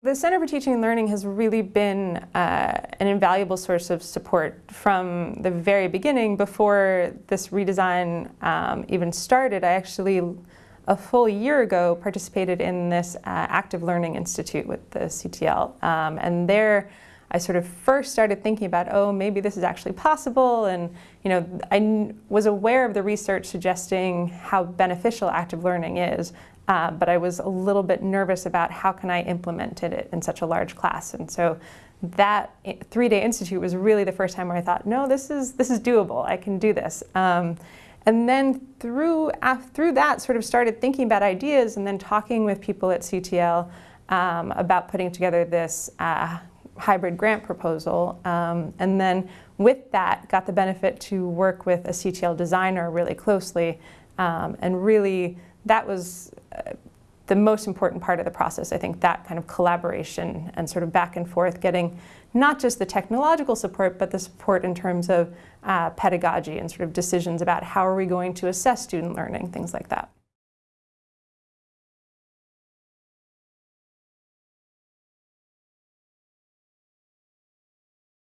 The Center for Teaching and Learning has really been uh, an invaluable source of support from the very beginning. Before this redesign um, even started, I actually, a full year ago, participated in this uh, Active Learning Institute with the CTL. Um, and there, I sort of first started thinking about, oh, maybe this is actually possible. And, you know, I was aware of the research suggesting how beneficial active learning is, uh, but I was a little bit nervous about how can I implement it in such a large class. And so that three-day institute was really the first time where I thought, no, this is, this is doable. I can do this. Um, and then through, through that, sort of started thinking about ideas and then talking with people at CTL um, about putting together this uh, hybrid grant proposal. Um, and then with that, got the benefit to work with a CTL designer really closely um, and really that was uh, the most important part of the process. I think that kind of collaboration and sort of back and forth, getting not just the technological support, but the support in terms of uh, pedagogy and sort of decisions about how are we going to assess student learning, things like that.